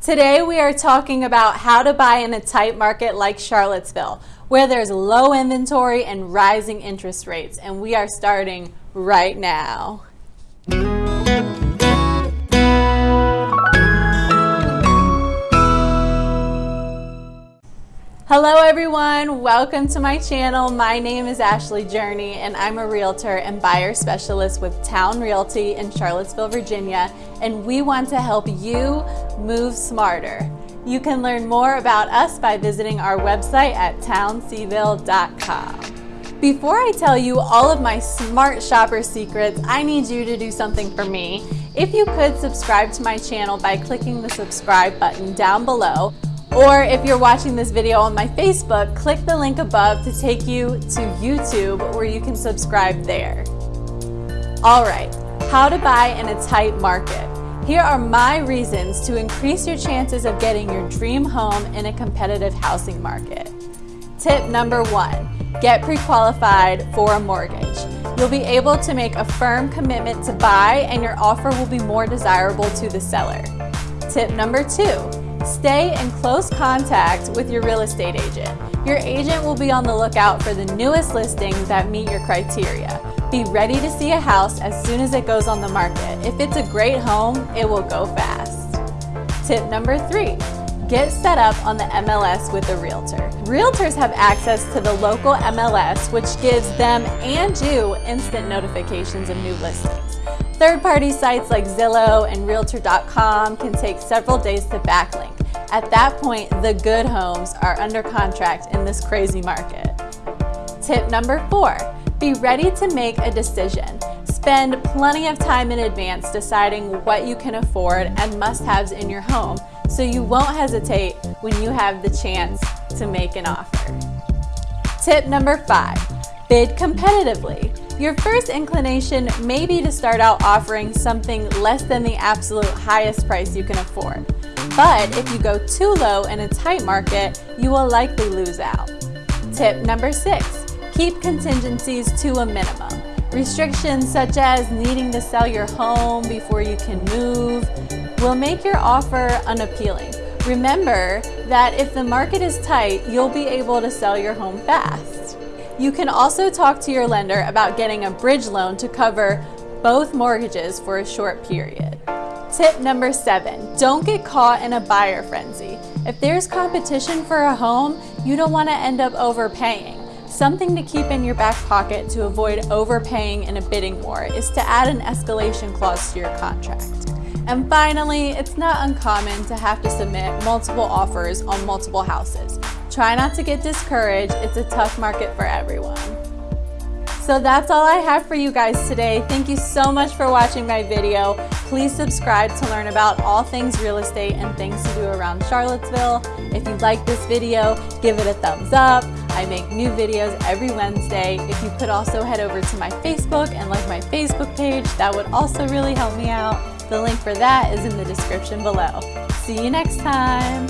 Today we are talking about how to buy in a tight market like Charlottesville, where there's low inventory and rising interest rates, and we are starting right now. Hello everyone, welcome to my channel. My name is Ashley Journey and I'm a realtor and buyer specialist with Town Realty in Charlottesville, Virginia, and we want to help you move smarter. You can learn more about us by visiting our website at townseville.com. Before I tell you all of my smart shopper secrets, I need you to do something for me. If you could subscribe to my channel by clicking the subscribe button down below, or if you're watching this video on my Facebook, click the link above to take you to YouTube where you can subscribe there. All right, how to buy in a tight market. Here are my reasons to increase your chances of getting your dream home in a competitive housing market. Tip number one, get pre-qualified for a mortgage. You'll be able to make a firm commitment to buy and your offer will be more desirable to the seller. Tip number two, Stay in close contact with your real estate agent. Your agent will be on the lookout for the newest listings that meet your criteria. Be ready to see a house as soon as it goes on the market. If it's a great home, it will go fast. Tip number three, get set up on the MLS with a realtor. Realtors have access to the local MLS, which gives them and you instant notifications of new listings. Third-party sites like Zillow and Realtor.com can take several days to backlink. At that point, the good homes are under contract in this crazy market. Tip number four, be ready to make a decision. Spend plenty of time in advance deciding what you can afford and must-haves in your home so you won't hesitate when you have the chance to make an offer. Tip number five, bid competitively. Your first inclination may be to start out offering something less than the absolute highest price you can afford. But if you go too low in a tight market, you will likely lose out. Tip number six, keep contingencies to a minimum. Restrictions such as needing to sell your home before you can move will make your offer unappealing. Remember that if the market is tight, you'll be able to sell your home fast. You can also talk to your lender about getting a bridge loan to cover both mortgages for a short period. Tip number seven, don't get caught in a buyer frenzy. If there's competition for a home, you don't want to end up overpaying. Something to keep in your back pocket to avoid overpaying in a bidding war is to add an escalation clause to your contract. And finally, it's not uncommon to have to submit multiple offers on multiple houses. Try not to get discouraged. It's a tough market for everyone. So that's all I have for you guys today. Thank you so much for watching my video. Please subscribe to learn about all things real estate and things to do around Charlottesville. If you like this video, give it a thumbs up. I make new videos every Wednesday. If you could also head over to my Facebook and like my Facebook page, that would also really help me out. The link for that is in the description below. See you next time.